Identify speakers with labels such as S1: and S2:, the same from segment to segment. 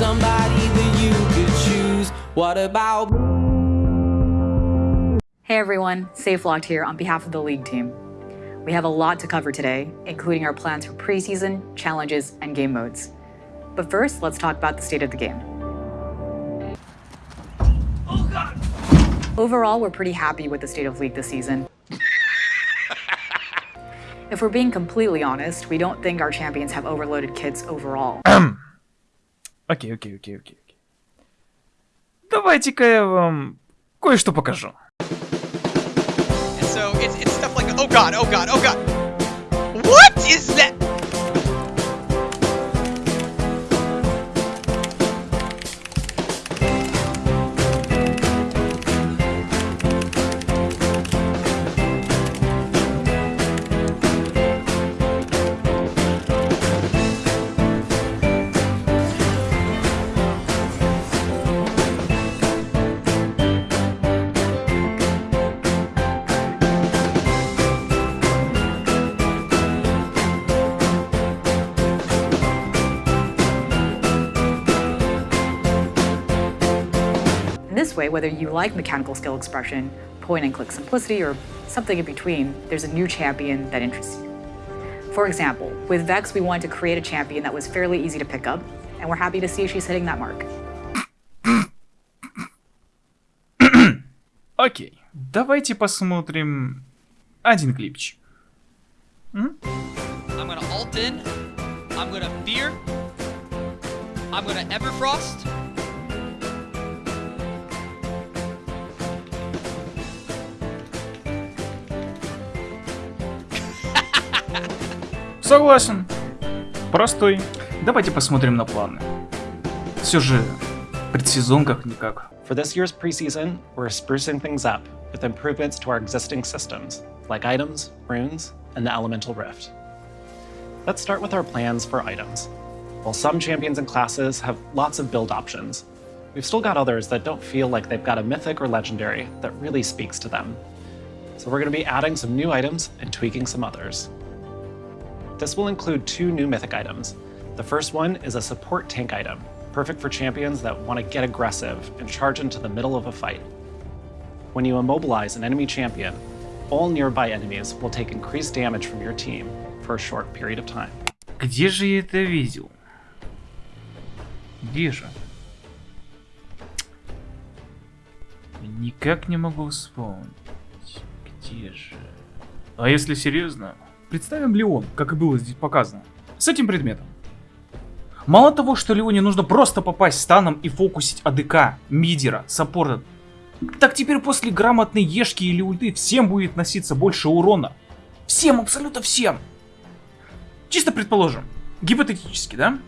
S1: somebody that you could choose. What about me?
S2: Hey everyone, SafeLocked here on behalf of the league team. We have a lot to cover today, including our plans for preseason, challenges, and game modes. But first, let's talk about the state of the game. Overall, we're pretty happy with the state of League this season. if we're being completely honest, we don't think our champions have overloaded kits overall.
S3: Окей, окей, окей, окей. Давайте-ка я вам кое-что покажу.
S4: So it's, it's stuff like, oh god, oh god, oh god. What is that?
S2: this way, whether you like mechanical skill expression, point and click simplicity, or something in between, there's a new champion that interests you. For example, with Vex, we wanted to create a champion that was fairly easy to pick up, and we're happy to see she's hitting that mark.
S3: Окей, давайте посмотрим один клипчик. М?
S4: I'm gonna alt in. I'm gonna fear. I'm gonna Everfrost.
S3: Согласен. Простой. Давайте посмотрим на планы. Все же предсезон как-никак.
S5: For this year's preseason, we're sprucing things up with improvements to our existing systems, like items, runes, and the Elemental Rift. Let's start with our plans for items. While some champions and classes have lots of build options, we've still got others that don't feel like they've got a mythic or legendary that really speaks to them. So we're going to be adding some new items and tweaking some others. This will include two new mythic items. The first one is a support tank item, perfect for champions that want to get aggressive and charge into the middle of a fight. When you immobilize an enemy champion, all nearby enemies will take increased damage from your team for a short period of time.
S3: Где же я это видел? Где же? Никак не могу вспомнить. Где же? А если серьезно, представим Леон, как и было здесь показано, с этим предметом. Мало того, что Леоне нужно просто попасть станом и фокусить АДК, мидера, саппорта, так теперь после грамотной ешки или ульты всем будет носиться больше урона. Всем, абсолютно всем. Чисто предположим, гипотетически, да?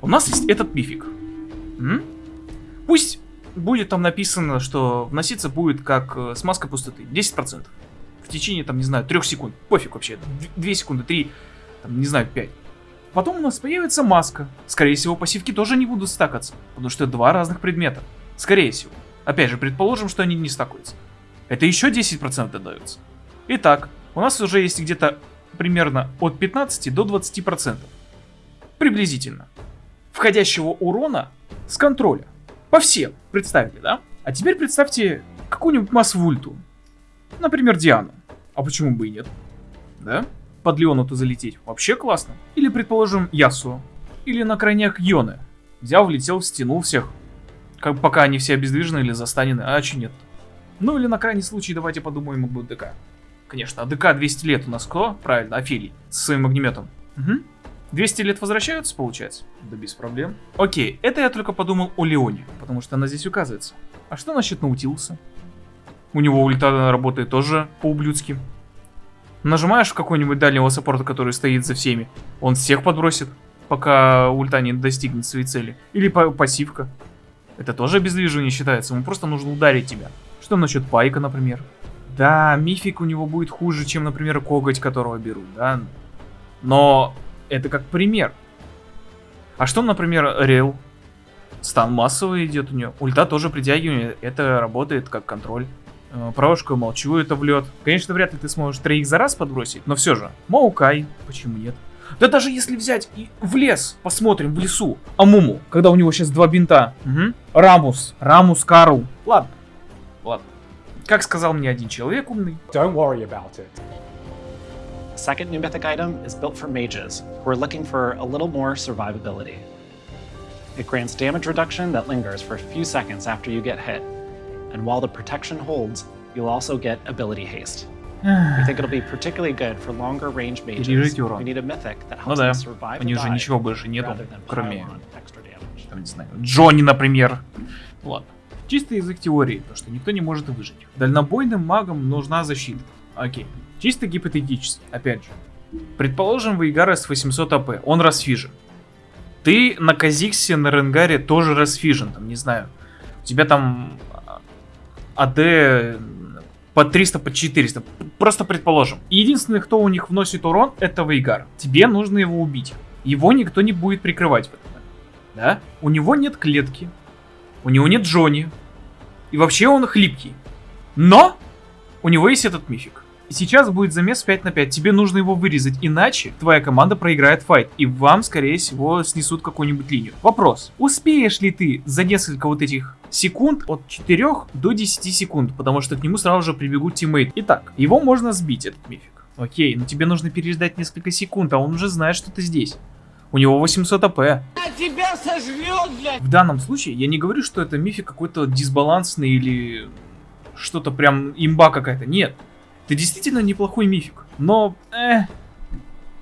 S3: У нас есть этот мифик. М? Пусть будет там написано, что вноситься будет как э, смазка пустоты. 10%. В течение, там, не знаю, 3 секунд. Пофиг вообще. 2 секунды, 3, там, не знаю, 5. Потом у нас появится маска. Скорее всего, пассивки тоже не будут стакаться. Потому что два разных предмета. Скорее всего. Опять же, предположим, что они не стакаются. Это еще 10% додается. Итак, у нас уже есть где-то примерно от 15 до 20%. Приблизительно. Входящего урона с контроля. По всем. Представили, да? А теперь представьте какую-нибудь массовую ульту. Например, Диану. А почему бы и нет? Да? Под Леону-то залететь. Вообще классно. Или, предположим, Ясу. Или на крайняк Йоны. Взял, влетел, стянул всех. Как, пока они все обездвижены или застанены. А че нет? Ну или на крайний случай давайте подумаем об ДК. Конечно, АДК 200 лет у нас кто? Правильно, Офелий. Со своим огнеметом. Угу. 200 лет возвращаются, получается? Да без проблем. Окей, это я только подумал о Леоне, потому что она здесь указывается. А что насчет Наутилуса? У него ульта работает тоже по-ублюдски. Нажимаешь какой-нибудь дальнего саппорта, который стоит за всеми, он всех подбросит, пока ульта не достигнет своей цели. Или па пассивка. Это тоже обездвиживание считается, ему просто нужно ударить тебя. Что насчет Пайка, например? Да, мифик у него будет хуже, чем, например, коготь, которого берут, да. Но это как пример. А что, например, Рел? Стан массовый идет у нее. Ульта тоже притягивание. Это работает как контроль. Э, Правушку молчу, это в лед. Конечно, вряд ли ты сможешь троих за раз подбросить, но все же. Маукай, почему нет? Да даже если взять и в лес, посмотрим в лесу, Амуму, когда у него сейчас два бинта. Мгм. Рамус, Рамус Карл. Ладно, ладно. Как сказал мне один человек умный,
S6: Don't worry about it.
S5: The second new mythic item is built for mages, who are looking for a little more survivability. It grants damage reduction that lingers for a few seconds after you get hit, and while the protection holds, you'll also get ability haste. We think it'll be particularly good for longer range mages
S3: урон.
S5: who need a mythic that
S3: ну
S5: helps
S3: да,
S5: them survive
S3: у них же ничего больше нету, кроме, там, не знаю, Джонни, например. Ладно. Чисто язык теории, то что никто не может выжить. Дальнобойным магам нужна защита. Окей. Чисто гипотетически, опять же. Предположим, Вейгара с 800 АП, он расфижен. Ты на Казиксе, на Ренгаре тоже расфижен, там, не знаю. У тебя там АД по 300, по 400. Просто предположим. Единственный, кто у них вносит урон, это Вейгар. Тебе нужно его убить. Его никто не будет прикрывать в момент. Да? У него нет клетки. У него нет Джонни. И вообще он хлипкий. Но у него есть этот мифик. И сейчас будет замес 5 на 5. Тебе нужно его вырезать, иначе твоя команда проиграет файт. И вам, скорее всего, снесут какую-нибудь линию. Вопрос. Успеешь ли ты за несколько вот этих секунд от 4 до 10 секунд? Потому что к нему сразу же прибегут тиммейты. Итак, его можно сбить, этот мифик. Окей, но тебе нужно переждать несколько секунд, а он уже знает, что ты здесь. У него 800 АП. В данном случае я не говорю, что это мифик какой-то дисбалансный или что-то прям имба какая-то. Нет. Ты действительно неплохой мифик. Но, э,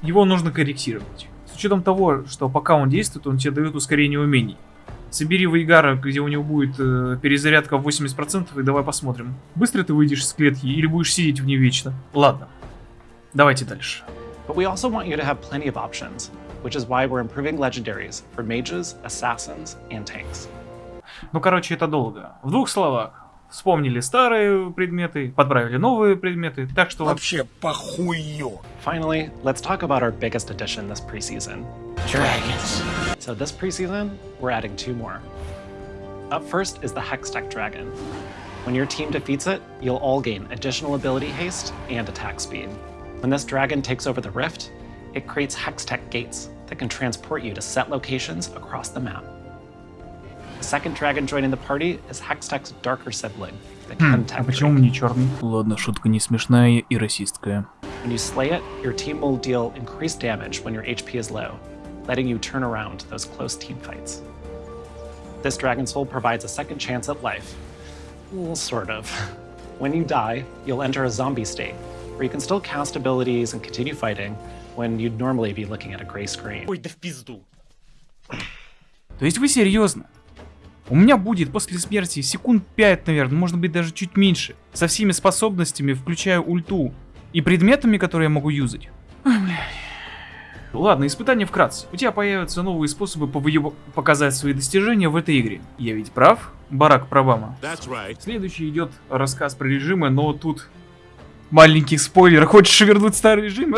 S3: его нужно корректировать. С учетом того, что пока он действует, он тебе дает ускорение умений. Собери Вейгара, где у него будет э, перезарядка в 80%, и давай посмотрим. Быстро ты выйдешь из клетки или будешь сидеть в ней вечно? Ладно. Давайте дальше.
S5: But we also want you to have plenty of options, which is why we're improving legendaries for mages, assassins, and tanks.
S3: Ну, короче, это долго. В двух словах. Вспомнили старые предметы, подправили новые предметы, так что...
S7: Вообще похую.
S5: Finally, let's talk about our biggest addition this preseason.
S7: Dragons.
S5: So this preseason, we're adding two more. Up first is the Hextech Dragon. When your team defeats it, you'll all gain additional ability haste and attack speed. When this dragon takes over the rift, it creates Hextech gates that can transport you to set locations across the map. The second dragon joining the party is Hextech's darker sibling, the
S3: Хм,
S5: Chemtech
S3: а почему
S5: Drake.
S3: мне черный? Ладно, шутка не смешная и расистская.
S5: When you slay it, your team will deal increased damage when your HP is low, letting you turn around those close team fights. This Dragon Soul provides a second chance at life. Well, sort of. When you die, you'll enter a zombie state, where you can still cast abilities and continue fighting when you'd normally be looking at a gray screen.
S7: Ой, да в пизду.
S3: То есть вы серьезно? У меня будет после смерти секунд 5, наверное, может быть даже чуть меньше. Со всеми способностями, включая ульту. И предметами, которые я могу юзать. Ой, блядь. Ладно, испытание вкратце. У тебя появятся новые способы повыеб- показать свои достижения в этой игре. Я ведь прав, Барак Прабама?
S7: That's right.
S3: Следующий идет рассказ про режимы, но тут маленький спойлер. Хочешь вернуть старый режим?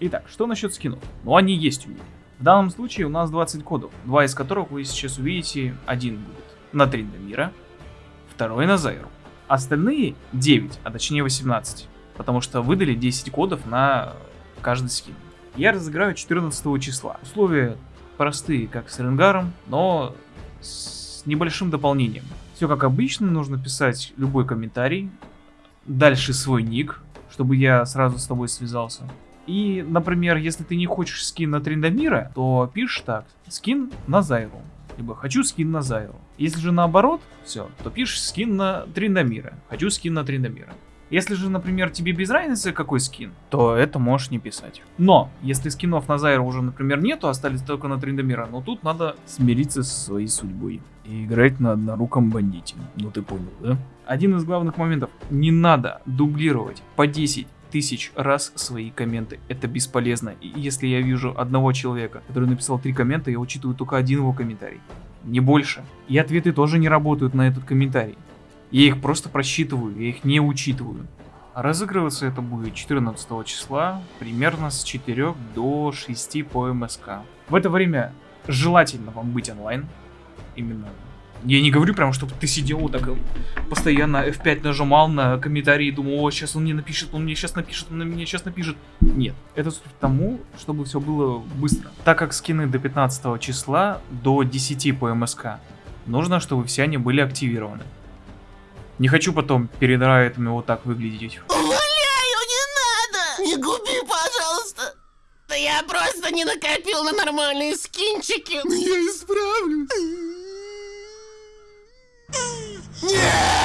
S3: Итак, что насчет скинов? Ну, они есть у меня. В данном случае у нас 20 кодов, два из которых вы сейчас увидите. Один будет на Триндамира, второй на Зайру. Остальные 9, а точнее 18, потому что выдали 10 кодов на каждый скин. Я разыграю 14 числа. Условия простые, как с Ренгаром, но с небольшим дополнением. Все как обычно, нужно писать любой комментарий, дальше свой ник, чтобы я сразу с тобой связался. И, например, если ты не хочешь скин на Триндамира, то пишешь так, скин на Зайру. Либо хочу скин на Зайру. Если же наоборот, все, то пишешь скин на Триндамира. Хочу скин на Триндамира. Если же, например, тебе без разницы какой скин, то это можешь не писать. Но, если скинов на Зайру уже, например, нету, остались только на Триндамира, ну тут надо смириться со своей судьбой. И играть на одноруком бандите. Ну ты понял, да? Один из главных моментов. Не надо дублировать по 10 тысяч раз свои комменты. Это бесполезно. И если я вижу одного человека, который написал три коммента, я учитываю только один его комментарий. Не больше. И ответы тоже не работают на этот комментарий. Я их просто просчитываю, я их не учитываю. Разыгрываться это будет 14 числа, примерно с 4 до 6 по МСК. В это время желательно вам быть онлайн, именно Я не говорю прям, чтобы ты сидел вот так постоянно F5 нажимал на комментарии и думал, о, сейчас он мне напишет, он мне сейчас напишет, он мне сейчас напишет. Нет, это к тому, чтобы все было быстро. Так как скины до 15 числа, до 10 по МСК, нужно, чтобы все они были активированы. Не хочу потом перед райтами вот так выглядеть.
S7: Умоляю, не надо! Не губи, пожалуйста! Да я просто не накопил на нормальные скинчики. Но я исправлюсь. Нет!